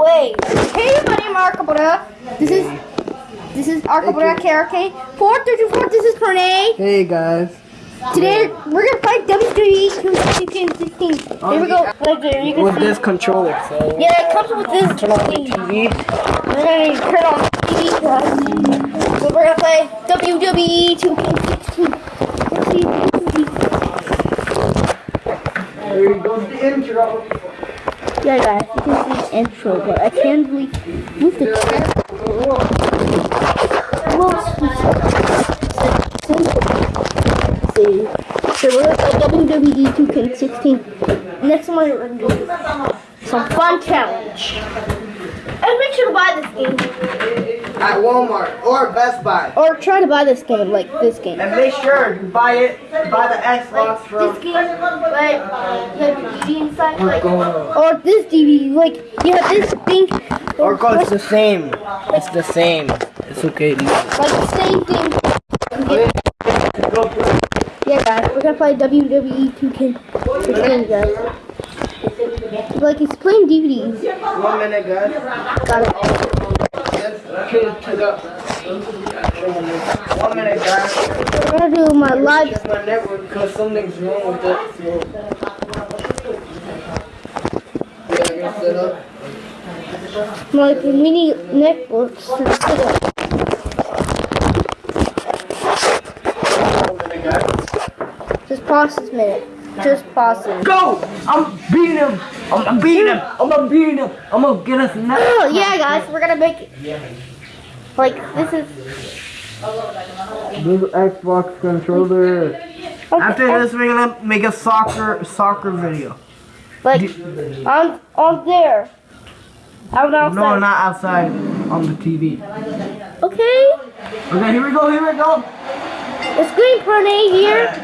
way. Hey everybody, I'm Arcabra. This is this is. Four thirty four. This is Pernay. Hey guys. Today we're gonna play WWE 2K16. Here we go. Oh, you can With see. this controller. So Yeah, it comes with this turn on the. TV. We're gonna turn on the TV. guys. So we're gonna play WWE 2K16. Let's see. There goes the intro. Yeah, guys, intro, but I can't really move the. Well. So we're play WWE 2K16. Next one, some fun challenge. And make sure to buy this game, At Walmart or Best Buy. or try to buy this game, like this game. And make sure you buy it, buy the Xbox Like from. this game, like you have the DVD inside, like, or this DVD, like you have this thing. Or go, it's the same. It's the same. It's okay. like the same thing. Yeah, guys, we're gonna play WWE 2K16, guys. Like it's playing DVDs. One minute, guys. One minute, guys. We're gonna do my. It's my network because something's wrong with it. Yeah, I set up. My mini networks. Just pause this minute. Just pause it. Go! I'm beating him! I'm, I'm beating him! I'm gonna beat him! I'm gonna get us now! Oh yeah, guys, we're gonna make it. Like this is. Big Xbox controller. Okay, After this, we're gonna make a soccer soccer video. like on on there. Out outside. No, not outside. On the TV. Okay. Okay, here we go. Here we go. It's Green Pernay here.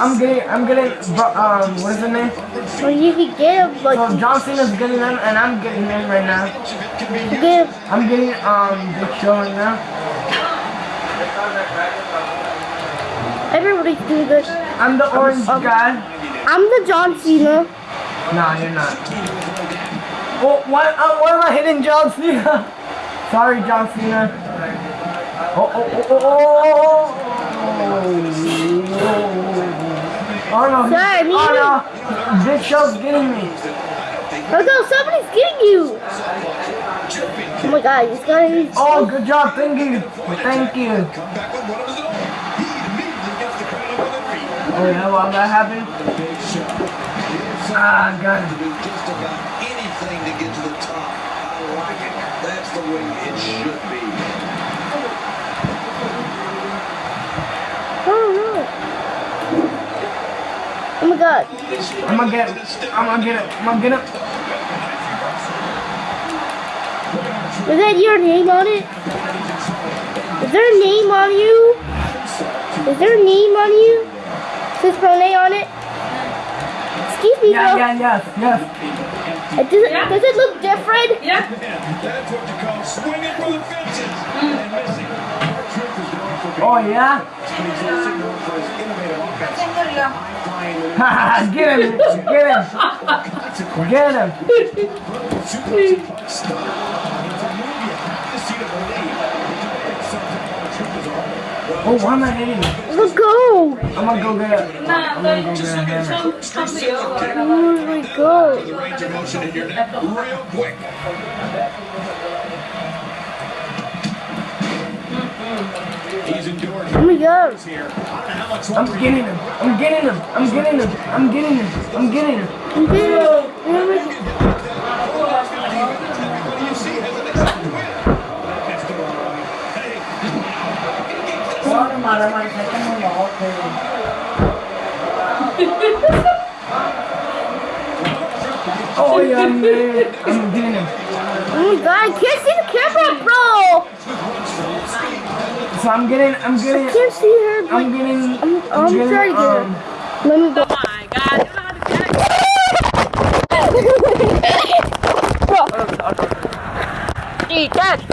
I'm getting. I'm getting. Um, what is the name? So you can get him like So John Cena's getting them, and I'm getting them right now. get. I'm getting um Big Show right now. Everybody's doing this. I'm the orange guy. I'm the John Cena. Nah, you're not. Oh, why, uh, why am I hitting John Cena? Sorry, John Cena. Oh, oh, oh, oh, oh, oh. Oh no, he- Sorry, me oh no, Big Show's getting me. Oh no, somebody's getting you. Oh my god, this guy is. Oh, good job, thank you, thank you. Oh yeah, well that happened. Ah, got it. just about anything to get to the top. I like it. That's the way it should be. Oh no. Oh. I'm gonna get, it. I'm gonna get it, I'm gonna get it. Is that your name on it? Is there a name on you? Is there a name on you? Says Pronay on it? Excuse me, Yeah, bro. yeah, yes, yes. It does, it, does it look different? That's what you call swinging for the fences Oh, offense. Haha, get him, get him, get him. Super style. It's a move you have to see to believe. Something about Truth is all. Oh, why am I hitting him? Let's go. I'm gonna go get it. I'm gonna go get a hammer. Oh my god. The range of motion in your neck real quick. He's endured Oh my god. here. How much I'm getting him. I'm getting him. I'm getting him. I'm getting him. I'm getting him. Okay. Oh my god. What do you see as an expected win? That's the Hey, Oh yeah, I'm getting him. I'm getting him. Oh my god, I can't see the camera, bro. So I'm getting. I'm getting. I getting. can't see her. but- I'm getting. I'm, I'm getting, trying to get um, her. Let me go. my god, you know how to catch. Bro. Eat that.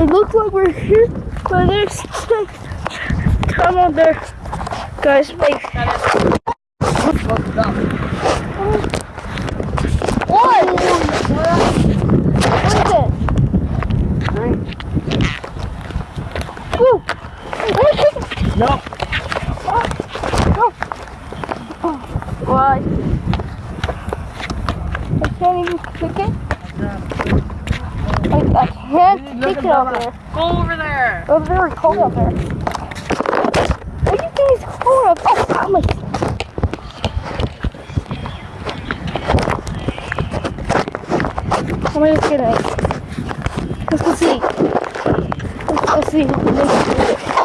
It looks like we're here, but there's come on there, guys. Wait. What? What is it? Woo. No. Why? I can't even kick it. I, can't kick it over there. Go over there! It's very cold out there. What do you think is cold out Oh, oh my. How am I just gonna? Let's go see. Let's go see. Let's see.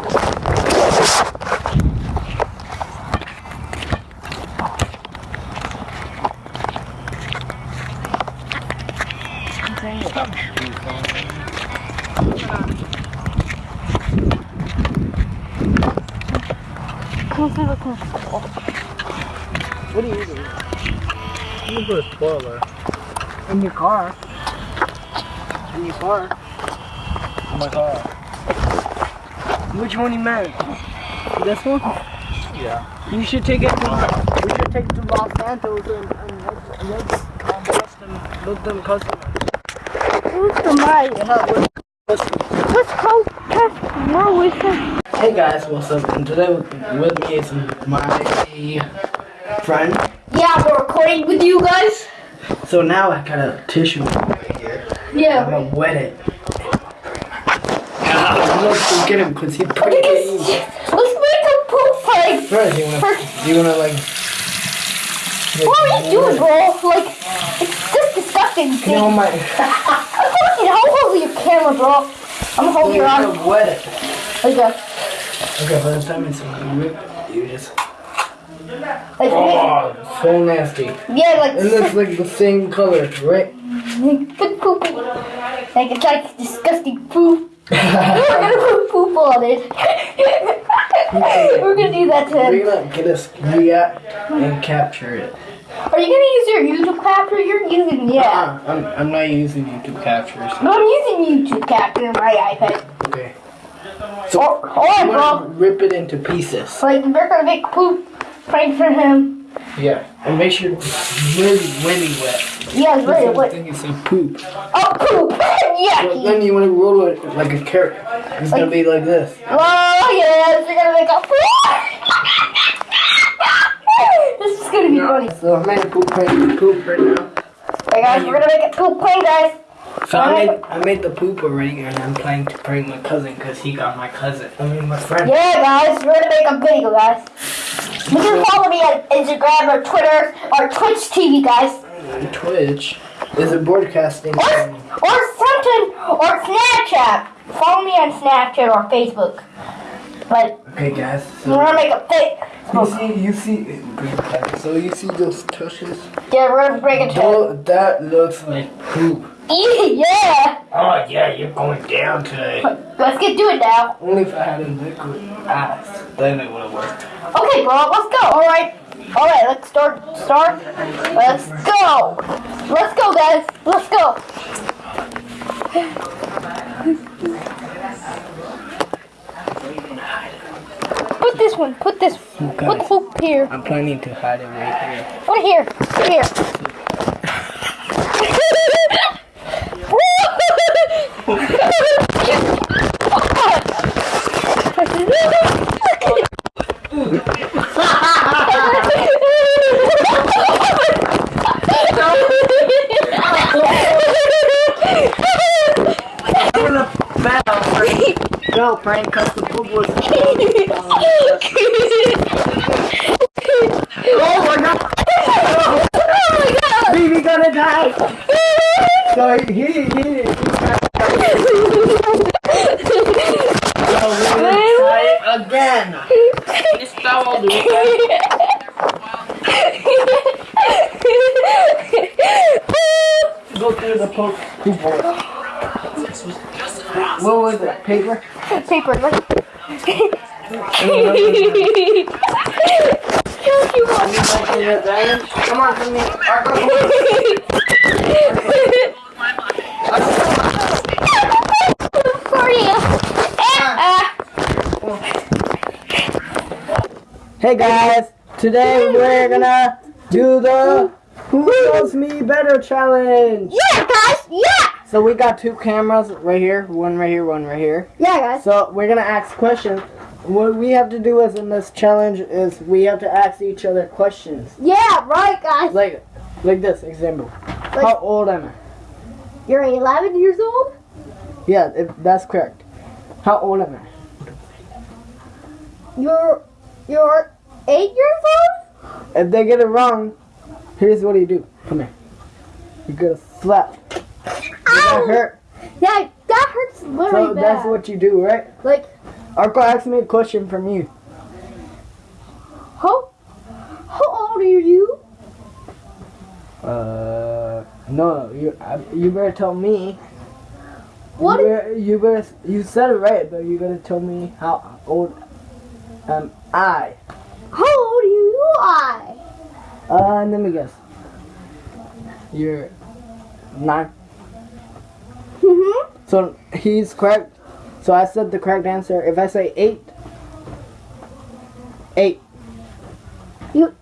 Come see what's in the school. What are you doing? I'm gonna put a spoiler. In your car. In your car. In my car. Which one you meant? This one? Yeah. You should take it to we should take it to Los Santos and, and let, and let, um, let them let them customers. Who's the mic? Yeah, let- Let's go test more with him. Hey guys, what's up? And today with, with me is my friend. Yeah, we're recording with you guys. So now I got a tissue right here. I'm gonna wet it. Ah, Let's get him because he's pretty Let's make a poop fight. First, you wanna, you wanna like. What are you doing, bro? Like, it's just disgusting. You know my. I'm holding your camera, bro. I'm holding your You're arm. gonna wet it. Like that. Okay, by the time it's whipped, you just. Like, Oh, so nasty. yeah, like, It looks like the same color, right? good poop. Like, it's like disgusting poop. We're gonna put poop on it. We're gonna do that to We're gonna get us react and capture it. Are you gonna use your YouTube capture? You're using, yeah. Uh, I'm, I'm not using YouTube captures. No, I'm using YouTube capture on my iPad. Okay. So, Or, or bro, rip it into pieces. like, we're gonna make poop prank for him. Yeah. And make sure it's really, really wet. Yeah, it's really wet. think it's a poop. Oh, poop! So Yucky! then you want to roll it like a carrot. It's gonna be like this. Oh, yes, we're gonna make a poop! this is gonna be funny. So I made a poop prank poop right now. Hey guys, we're gonna make a poop prank, guys. So I oh. made I made the poop already, and I'm planning to prank my cousin because he got my cousin. I mean my friend. Yeah, guys, we're gonna make a video, guys. You can follow me on Instagram or Twitter or Twitch TV, guys. Twitch is it broadcasting? Or, or something, or Snapchat. Follow me on Snapchat or Facebook. But Okay, guys. We're gonna make a fake. You see, you see, so you see those tushes? Yeah, we're gonna break it Oh, that looks like poop. Yeah! Oh yeah, you're going down today. Let's get to it now. Only if I had a liquid ass, then it would have worked. Okay, bro, let's go. Alright. Alright, let's start. Start. Let's go. Let's go, guys. Let's go. Put this one. Put this. Put the hoop here. I'm planning to hide it right here. Right here. Put it here. I'm gonna bounce. No, prank cause the was. Oh my god! Oh my god! Baby gonna die! So he, he, he, So we're try it again. Dude. Go through the poop. Poop hole. What was it? Paper? Paper, look. Come on, come here. For you. Uh, Hey guys, today we're gonna do the Who Knows Me Better challenge. yeah, guys. Yeah. So we got two cameras right here, one right here, one right here. Yeah, guys. So we're gonna ask questions. What we have to do is in this challenge is we have to ask each other questions. Yeah, right, guys. Like, like this example. How old am I? You're 11 years old? Yeah, if that's correct. How old am I? You're you're 8 years old? If they get it wrong, here's what you do. Come here. You get a slap. Does that Ow! hurt? Yeah, that hurts very So bad. that's what you do, right? like Arco asked me a question from you. how how old are you? Uh, no, you uh, you better tell me. What You better, you better you said it right, but you gotta tell me how old am I? How old are you? I. Uh, let me guess. You're nine. So he's correct. So I said the correct answer. If I say eight, eight. You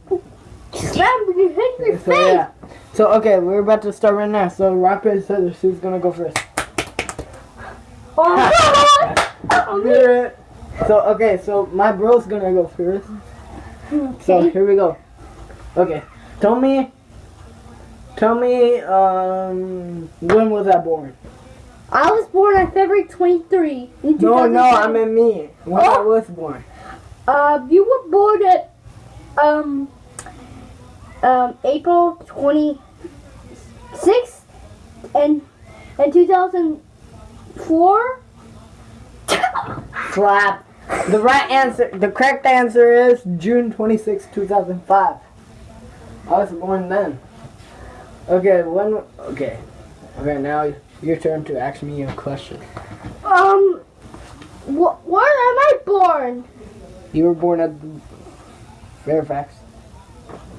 slam you hit your So face. yeah. So okay, we're about to start right now. So rock paper scissors. Who's gonna go first? Oh. So okay, so my bro's gonna go first. So here we go. Okay, tell me. Tell me, um, when was I born? I was born on February 23. In No, no, I 2007. mean me. When I Oh. was born. Um, you were born at um um April 26th and in 2004. Slap. The right answer, the correct answer is June 26, 2005. I was born then. Okay, when, okay. Okay, now your turn to ask me a question. Um, wh- where am I born? You were born at Fairfax.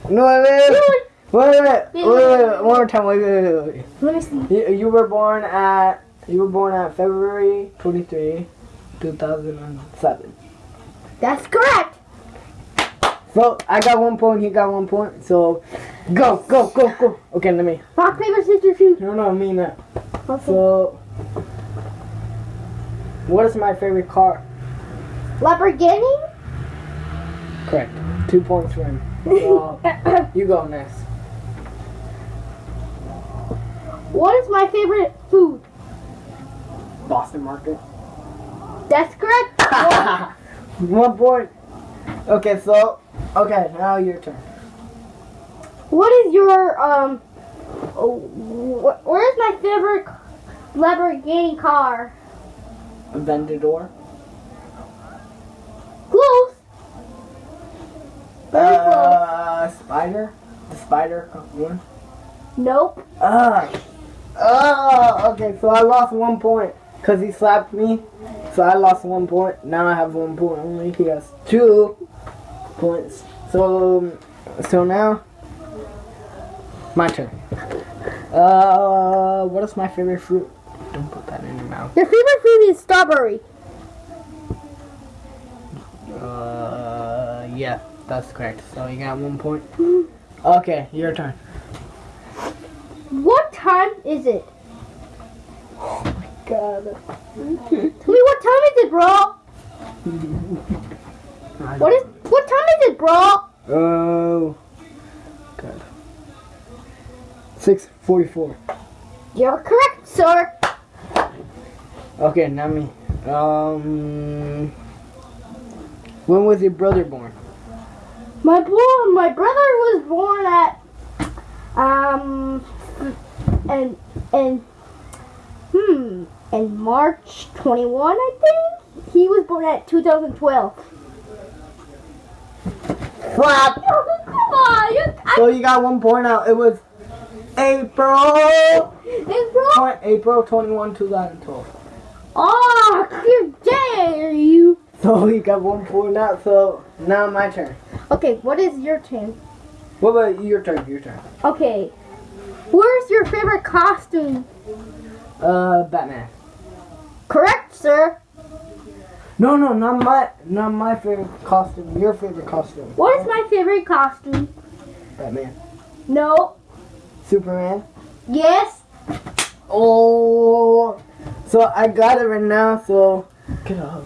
No, wait, wait, wait. Wait, wait, wait, wait, one more time, wait, wait, wait, wait. Let me see. You, you were born at, you were born at February 23, 2007. That's correct. So, I got one point, he got one point, so, go, go, go, go. Okay, let me, Rock paper scissors shoot. no, no, I mean that. Okay. So, what is my favorite car? Lamborghini. Correct. Two points for him. So, you go next. what is my favorite food? Boston Market. That's correct. One point. Okay, so Okay, now your turn. What is your um? Oh, wh- Where's my favorite Lamborghini car? Vendedor. Close. Very close. Uh, spider. The spider one. Nope. Ah. Oh, okay. So I lost one point because he slapped me. So I lost one point. Now I have one point only. He has two points. So, so now my turn. Uh, what is my favorite fruit? Don't put that in your mouth. Your favorite fruit is strawberry. Uh, yeah, that's correct. So you got one point. Okay, your turn. What time is it? Oh my god. Tell me what time is it, bro? what is what time is it, bro? Oh. Uh, 644. You're correct, sir. Okay, now me. Um, when was your brother born? My boy, my brother was born at um and and hmm in March 21, I think. He was born at 2012. Flap. Come on. You, I, so you got one point out. It was April. April two thousand twelve. Oh, how dare you? So you got one point out. So now my turn. Okay, what is your turn? What about your turn? Your turn. Okay, where's your favorite costume? Uh, Batman. Correct, sir. No, no, not my, not my favorite costume. Your favorite costume. What is my favorite costume? Batman. No. Superman. Yes. Oh. So I got it right now. So get up.